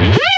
Woo!